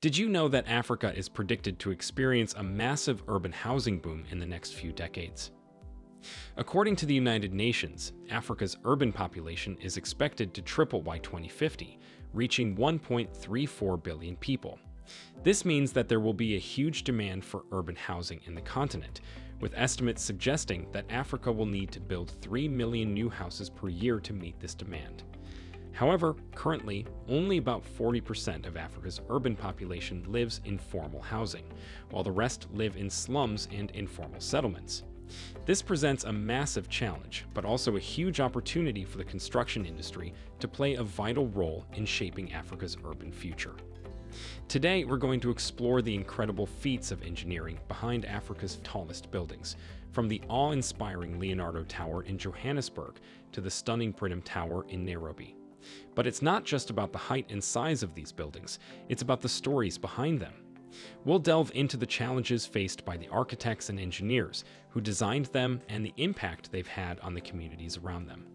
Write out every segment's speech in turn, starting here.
Did you know that Africa is predicted to experience a massive urban housing boom in the next few decades? According to the United Nations, Africa's urban population is expected to triple by 2050, reaching 1.34 billion people. This means that there will be a huge demand for urban housing in the continent, with estimates suggesting that Africa will need to build 3 million new houses per year to meet this demand. However, currently, only about 40% of Africa's urban population lives in formal housing, while the rest live in slums and informal settlements. This presents a massive challenge, but also a huge opportunity for the construction industry to play a vital role in shaping Africa's urban future. Today, we're going to explore the incredible feats of engineering behind Africa's tallest buildings, from the awe-inspiring Leonardo Tower in Johannesburg to the stunning Britam Tower in Nairobi. But it's not just about the height and size of these buildings, it's about the stories behind them. We'll delve into the challenges faced by the architects and engineers who designed them and the impact they've had on the communities around them.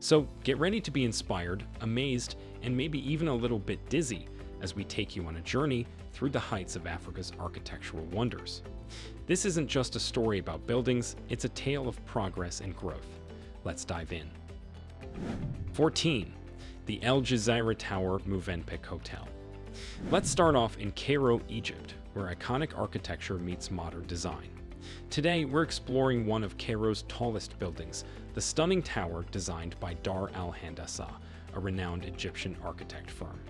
So get ready to be inspired, amazed, and maybe even a little bit dizzy as we take you on a journey through the heights of Africa's architectural wonders. This isn't just a story about buildings, it's a tale of progress and growth. Let's dive in. 14. The El Jazeera Tower Movenpick Hotel. Let's start off in Cairo, Egypt, where iconic architecture meets modern design. Today, we're exploring one of Cairo's tallest buildings, the stunning tower designed by Dar al-Handasa, a renowned Egyptian architect firm.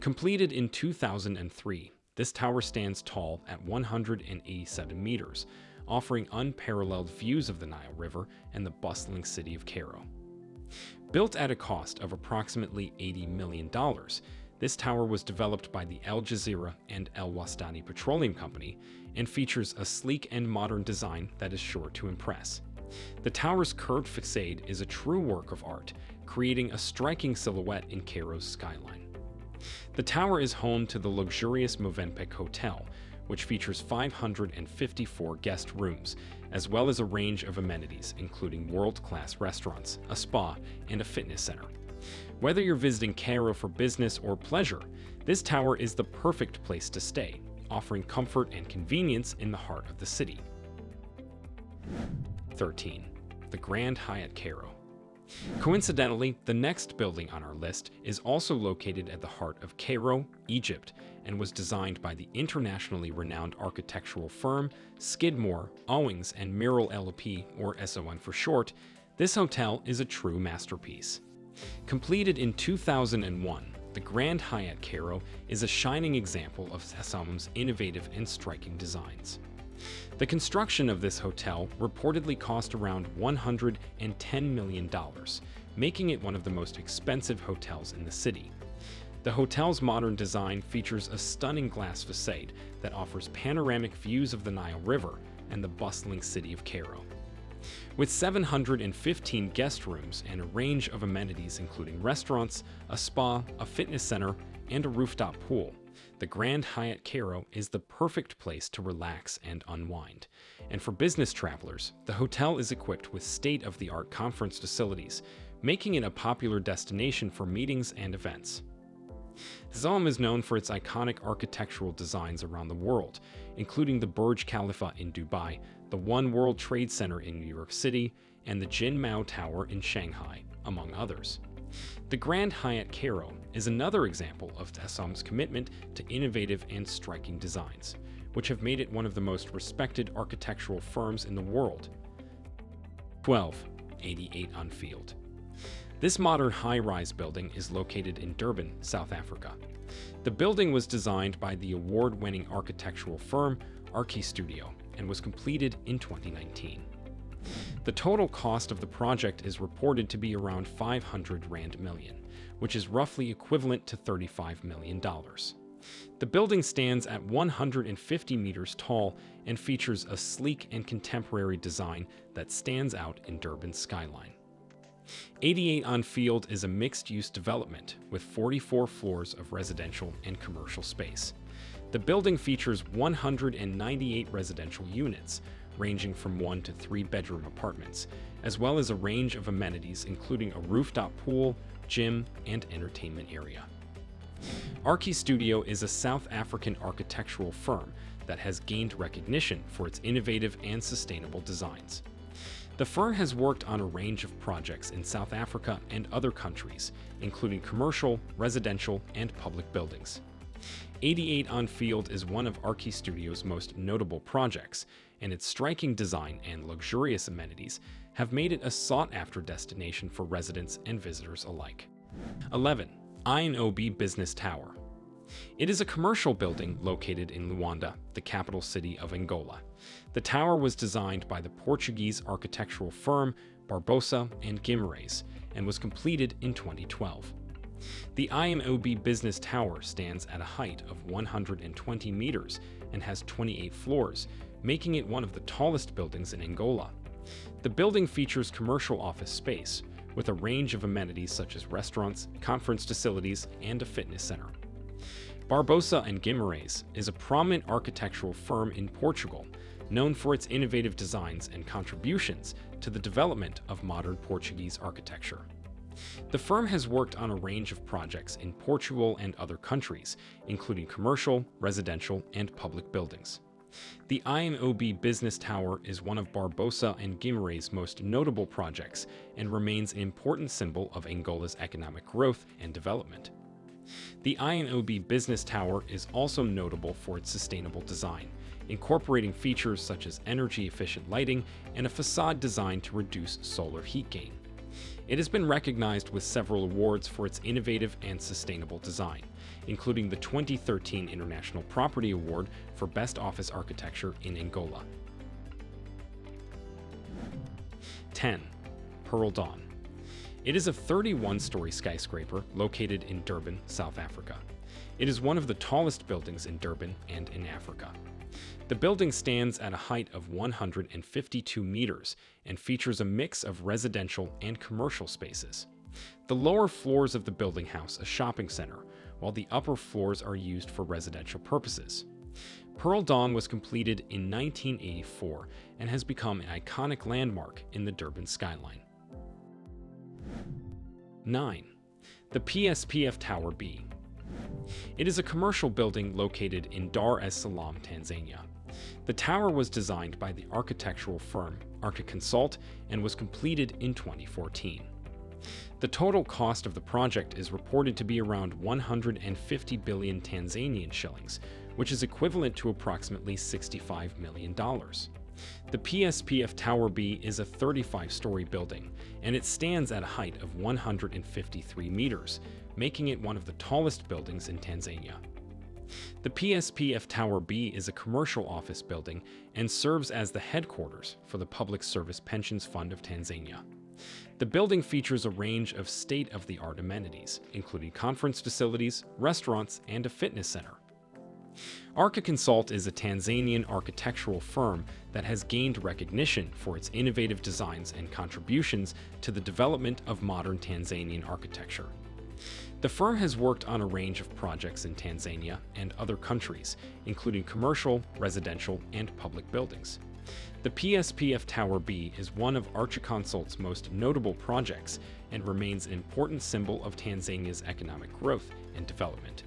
Completed in 2003, this tower stands tall at 187 meters, offering unparalleled views of the Nile River and the bustling city of Cairo. Built at a cost of approximately $80 million, this tower was developed by the Al Jazeera and Al Wastani Petroleum Company and features a sleek and modern design that is sure to impress. The tower's curved facade is a true work of art, creating a striking silhouette in Cairo's skyline. The tower is home to the luxurious Movenpick Hotel, which features 554 guest rooms, as well as a range of amenities including world-class restaurants, a spa, and a fitness center. Whether you're visiting Cairo for business or pleasure, this tower is the perfect place to stay, offering comfort and convenience in the heart of the city. 13. The Grand Hyatt Cairo. Coincidentally, the next building on our list is also located at the heart of Cairo, Egypt, and was designed by the internationally renowned architectural firm Skidmore, Owings and Merrill LLP, or SOM for short. This hotel is a true masterpiece. Completed in 2001, the Grand Hyatt Cairo is a shining example of SOM's innovative and striking designs. The construction of this hotel reportedly cost around $110 million, making it one of the most expensive hotels in the city. The hotel's modern design features a stunning glass facade that offers panoramic views of the Nile River and the bustling city of Cairo. With 715 guest rooms and a range of amenities including restaurants, a spa, a fitness center, and a rooftop pool, the Grand Hyatt Cairo is the perfect place to relax and unwind. And for business travelers, the hotel is equipped with state-of-the-art conference facilities, making it a popular destination for meetings and events. SOM is known for its iconic architectural designs around the world, including the Burj Khalifa in Dubai, the One World Trade Center in New York City, and the Jin Mao Tower in Shanghai, among others. The Grand Hyatt Cairo is another example of SOM's commitment to innovative and striking designs, which have made it one of the most respected architectural firms in the world. 12. 88 on Field this modern high-rise building is located in Durban, South Africa. The building was designed by the award-winning architectural firm Archistudio and was completed in 2019. The total cost of the project is reported to be around 500 Rand million, which is roughly equivalent to $35 million. The building stands at 150 meters tall and features a sleek and contemporary design that stands out in Durban's skyline. 88 on Field is a mixed-use development with 44 floors of residential and commercial space. The building features 198 residential units, ranging from one to three bedroom apartments, as well as a range of amenities including a rooftop pool, gym, and entertainment area. Archi Studio is a South African architectural firm that has gained recognition for its innovative and sustainable designs. The firm has worked on a range of projects in South Africa and other countries, including commercial, residential, and public buildings. 88 on Field is one of Archi Studio's most notable projects, and its striking design and luxurious amenities have made it a sought-after destination for residents and visitors alike. 11. IMOB Business Tower it is a commercial building located in Luanda, the capital city of Angola. The tower was designed by the Portuguese architectural firm Barbosa and Guimarães and was completed in 2012. The IMOB Business Tower stands at a height of 120 meters and has 28 floors, making it one of the tallest buildings in Angola. The building features commercial office space, with a range of amenities such as restaurants, conference facilities, and a fitness center. Barbosa and Guimarães is a prominent architectural firm in Portugal, known for its innovative designs and contributions to the development of modern Portuguese architecture. The firm has worked on a range of projects in Portugal and other countries, including commercial, residential, and public buildings. The IMOB Business Tower is one of Barbosa and Guimarães' most notable projects and remains an important symbol of Angola's economic growth and development. The IMOB Business Tower is also notable for its sustainable design, incorporating features such as energy-efficient lighting and a facade designed to reduce solar heat gain. It has been recognized with several awards for its innovative and sustainable design, including the 2013 International Property Award for Best Office Architecture in Angola. 10. Pearl Dawn it is a 31-story skyscraper located in Durban, South Africa. It is one of the tallest buildings in Durban and in Africa. The building stands at a height of 152 meters and features a mix of residential and commercial spaces. The lower floors of the building house a shopping center, while the upper floors are used for residential purposes. Pearl Dawn was completed in 1984 and has become an iconic landmark in the Durban skyline. 9. The PSPF Tower B. It is a commercial building located in Dar es Salaam, Tanzania. The tower was designed by the architectural firm Archiconsult and was completed in 2014. The total cost of the project is reported to be around 150 billion Tanzanian shillings, which is equivalent to approximately $65 million. The PSPF Tower B is a 35-story building, and it stands at a height of 153 meters, making it one of the tallest buildings in Tanzania. The PSPF Tower B is a commercial office building and serves as the headquarters for the Public Service Pensions Fund of Tanzania. The building features a range of state-of-the-art amenities, including conference facilities, restaurants, and a fitness center. Archiconsult is a Tanzanian architectural firm that has gained recognition for its innovative designs and contributions to the development of modern Tanzanian architecture. The firm has worked on a range of projects in Tanzania and other countries, including commercial, residential, and public buildings. The PSPF Tower B is one of Archiconsult's most notable projects and remains an important symbol of Tanzania's economic growth and development.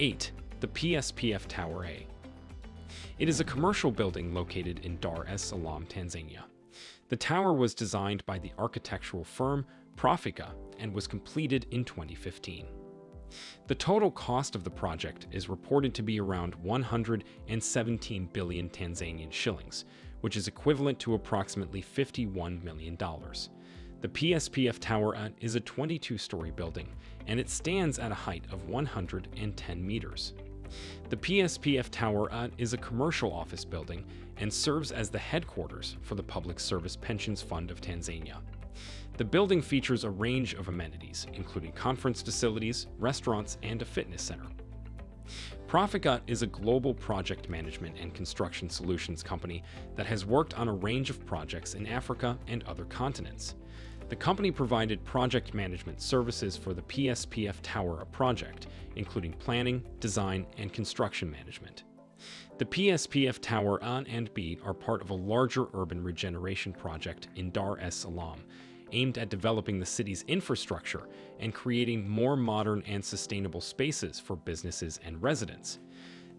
8. The PSPF Tower A. It is a commercial building located in Dar es Salaam, Tanzania. The tower was designed by the architectural firm Profica and was completed in 2015. The total cost of the project is reported to be around 117 billion Tanzanian shillings, which is equivalent to approximately $51 million. The PSPF Tower is a 22-story building, and it stands at a height of 110 meters. The PSPF Tower is a commercial office building and serves as the headquarters for the Public Service Pensions Fund of Tanzania. The building features a range of amenities, including conference facilities, restaurants, and a fitness center. Proficut is a global project management and construction solutions company that has worked on a range of projects in Africa and other continents. The company provided project management services for the PSPF Tower A project, including planning, design, and construction management. The PSPF Tower A and B are part of a larger urban regeneration project in Dar es Salaam, aimed at developing the city's infrastructure and creating more modern and sustainable spaces for businesses and residents.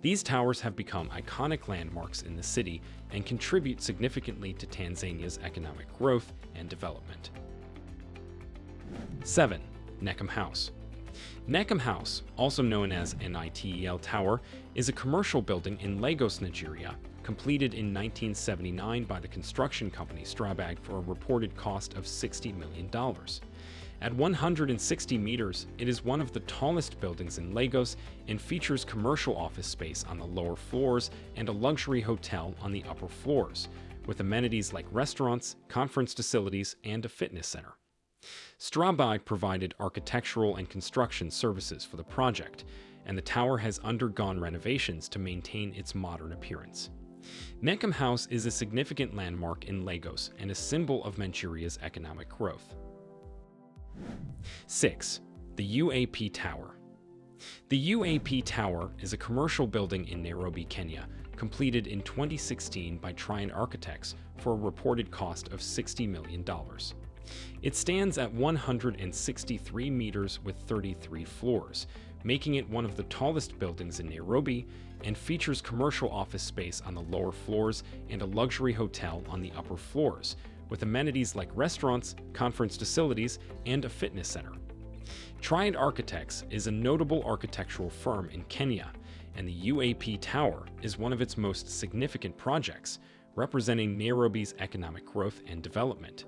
These towers have become iconic landmarks in the city and contribute significantly to Tanzania's economic growth and development. 7. NECOM House NECOM House, also known as NITEL Tower, is a commercial building in Lagos, Nigeria, completed in 1979 by the construction company Strabag for a reported cost of $60 million. At 160 meters, it is one of the tallest buildings in Lagos and features commercial office space on the lower floors and a luxury hotel on the upper floors, with amenities like restaurants, conference facilities, and a fitness center. Strabag provided architectural and construction services for the project, and the tower has undergone renovations to maintain its modern appearance. NECOM House is a significant landmark in Lagos and a symbol of Manchuria's economic growth. 6. The UAP Tower The UAP Tower is a commercial building in Nairobi, Kenya, completed in 2016 by Triad Architects for a reported cost of $60 million. It stands at 163 meters with 33 floors, making it one of the tallest buildings in Nairobi and features commercial office space on the lower floors and a luxury hotel on the upper floors, with amenities like restaurants, conference facilities, and a fitness center. Triad Architects is a notable architectural firm in Kenya, and the UAP Tower is one of its most significant projects, representing Nairobi's economic growth and development.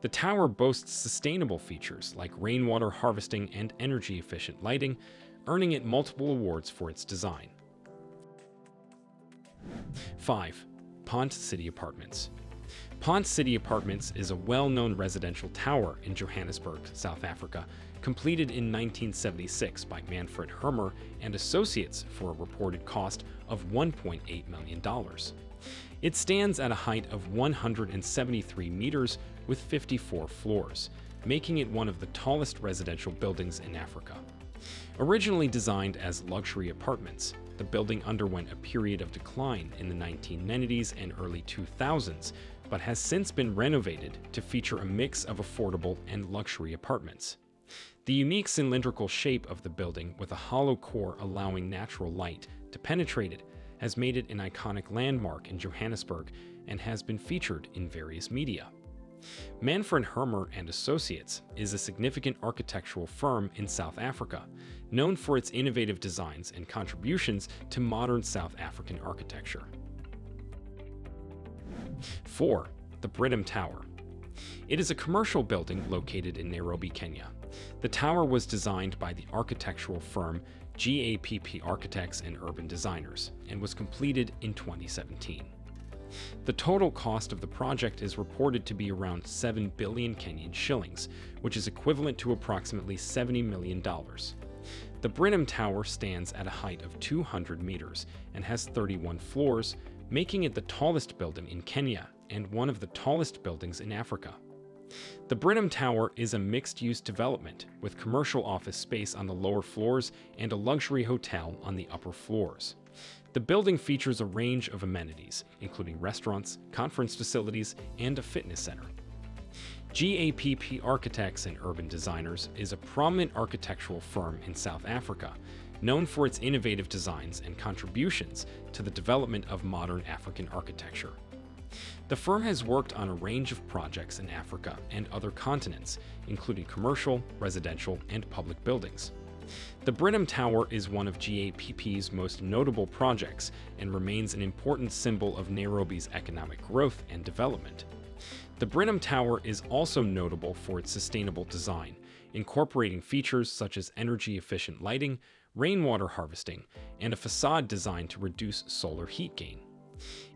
The tower boasts sustainable features like rainwater harvesting and energy-efficient lighting, earning it multiple awards for its design. 5. Ponte City Apartments Ponte City Apartments is a well-known residential tower in Johannesburg, South Africa, completed in 1976 by Manfred Hermer and Associates for a reported cost of $1.8 million. It stands at a height of 173 meters with 54 floors, making it one of the tallest residential buildings in Africa. Originally designed as luxury apartments, the building underwent a period of decline in the 1990s and early 2000s, but has since been renovated to feature a mix of affordable and luxury apartments. The unique cylindrical shape of the building with a hollow core allowing natural light to penetrate it has made it an iconic landmark in Johannesburg and has been featured in various media. Manfred Hermer and Associates is a significant architectural firm in South Africa, known for its innovative designs and contributions to modern South African architecture. 4. The Britam Tower It is a commercial building located in Nairobi, Kenya. The tower was designed by the architectural firm GAPP Architects and Urban Designers and was completed in 2017. The total cost of the project is reported to be around 7 billion Kenyan shillings, which is equivalent to approximately $70 million. The Britam Tower stands at a height of 200 meters and has 31 floors, making it the tallest building in Kenya and one of the tallest buildings in Africa. The Britam Tower is a mixed-use development with commercial office space on the lower floors and a luxury hotel on the upper floors. The building features a range of amenities, including restaurants, conference facilities, and a fitness center. GAPP Architects and Urban Designers is a prominent architectural firm in South Africa, known for its innovative designs and contributions to the development of modern African architecture. The firm has worked on a range of projects in Africa and other continents, including commercial, residential, and public buildings. The Britam Tower is one of GAPP's most notable projects and remains an important symbol of Nairobi's economic growth and development. The Britam Tower is also notable for its sustainable design, incorporating features such as energy-efficient lighting, rainwater harvesting, and a facade designed to reduce solar heat gain.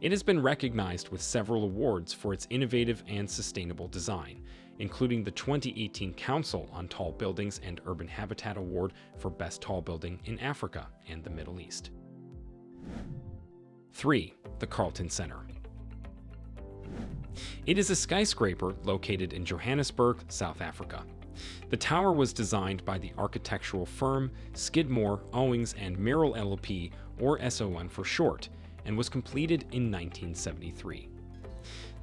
It has been recognized with several awards for its innovative and sustainable design, including the 2018 Council on Tall Buildings and Urban Habitat Award for Best Tall Building in Africa and the Middle East. 3. The Carlton Center It is a skyscraper located in Johannesburg, South Africa. The tower was designed by the architectural firm Skidmore, Owings and Merrill LLP, or SOM for short, and was completed in 1973.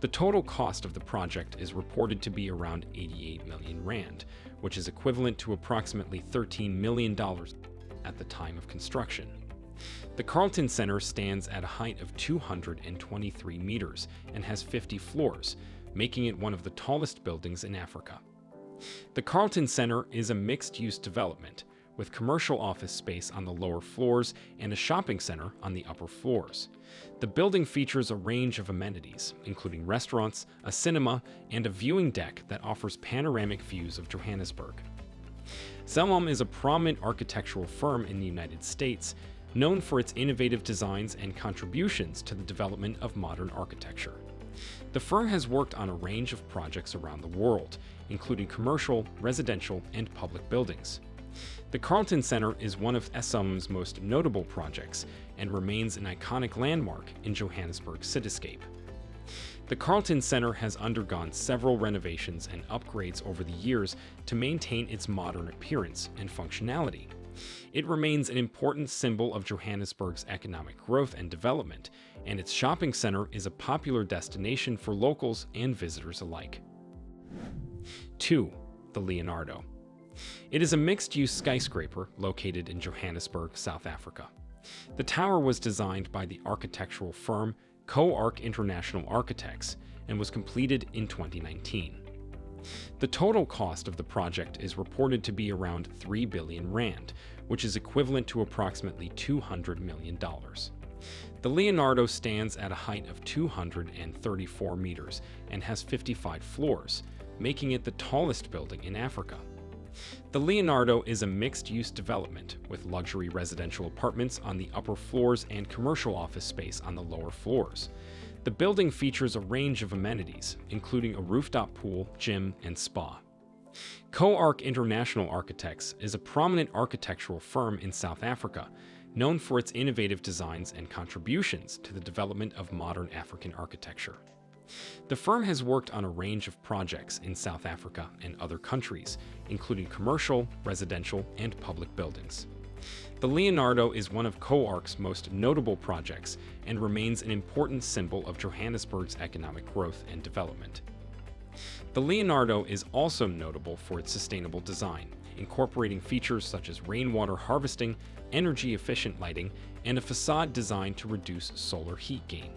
The total cost of the project is reported to be around 88 million rand, which is equivalent to approximately $13 million at the time of construction. The Carlton Center stands at a height of 223 meters and has 50 floors, making it one of the tallest buildings in Africa. The Carlton Center is a mixed-use development, with commercial office space on the lower floors and a shopping center on the upper floors. The building features a range of amenities, including restaurants, a cinema, and a viewing deck that offers panoramic views of Johannesburg. Zelmom is a prominent architectural firm in the United States, known for its innovative designs and contributions to the development of modern architecture. The firm has worked on a range of projects around the world, including commercial, residential, and public buildings. The Carlton Center is one of Zelmom's most notable projects and remains an iconic landmark in Johannesburg's cityscape. The Carlton Center has undergone several renovations and upgrades over the years to maintain its modern appearance and functionality. It remains an important symbol of Johannesburg's economic growth and development, and its shopping center is a popular destination for locals and visitors alike. 2. The Leonardo It is a mixed-use skyscraper located in Johannesburg, South Africa. The tower was designed by the architectural firm Co-Arch International Architects and was completed in 2019. The total cost of the project is reported to be around 3 billion rand, which is equivalent to approximately $200 million. The Leonardo stands at a height of 234 meters and has 55 floors, making it the tallest building in Africa. The Leonardo is a mixed-use development with luxury residential apartments on the upper floors and commercial office space on the lower floors. The building features a range of amenities, including a rooftop pool, gym, and spa. Co-Arch International Architects is a prominent architectural firm in South Africa, known for its innovative designs and contributions to the development of modern African architecture. The firm has worked on a range of projects in South Africa and other countries, including commercial, residential, and public buildings. The Leonardo is one of Co-Arch's most notable projects and remains an important symbol of Johannesburg's economic growth and development. The Leonardo is also notable for its sustainable design, incorporating features such as rainwater harvesting, energy-efficient lighting, and a facade designed to reduce solar heat gain.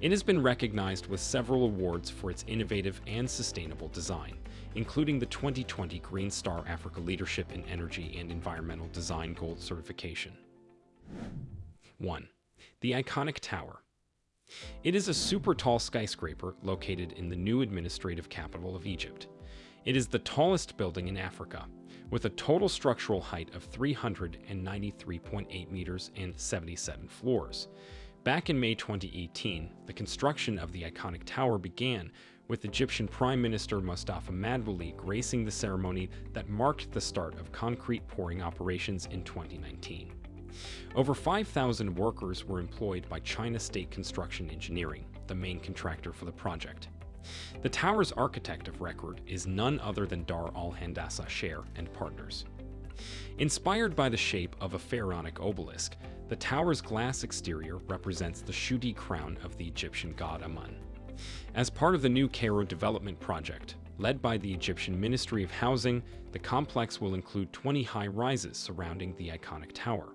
It has been recognized with several awards for its innovative and sustainable design, including the 2020 Green Star Africa Leadership in Energy and Environmental Design Gold certification. 1. The iconic tower. It is a super tall skyscraper located in the new administrative capital of Egypt. It is the tallest building in Africa, with a total structural height of 393.8 meters and 77 floors. Back in May 2018, the construction of the iconic tower began, with Egyptian Prime Minister Mustafa Madbouly gracing the ceremony that marked the start of concrete pouring operations in 2019. Over 5,000 workers were employed by China State Construction Engineering, the main contractor for the project. The tower's architect of record is none other than Dar al-Handasa Shair and Partners. Inspired by the shape of a pharaonic obelisk, the tower's glass exterior represents the Shuti crown of the Egyptian god Amun. As part of the new Cairo development project, led by the Egyptian Ministry of Housing, the complex will include 20 high rises surrounding the iconic tower.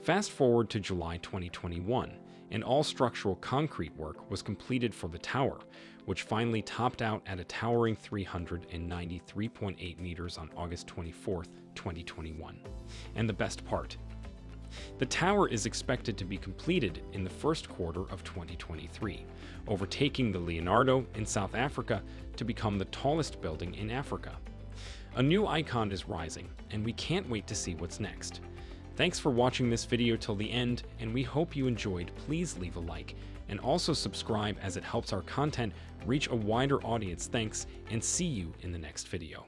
Fast forward to July 2021, and all structural concrete work was completed for the tower, which finally topped out at a towering 393.8 meters on August 24, 2021. And the best part, the tower is expected to be completed in the first quarter of 2023, overtaking the Leonardo in South Africa to become the tallest building in Africa. A new icon is rising, and we can't wait to see what's next. Thanks for watching this video till the end, and we hope you enjoyed. Please leave a like, and also subscribe as it helps our content reach a wider audience. Thanks, and see you in the next video.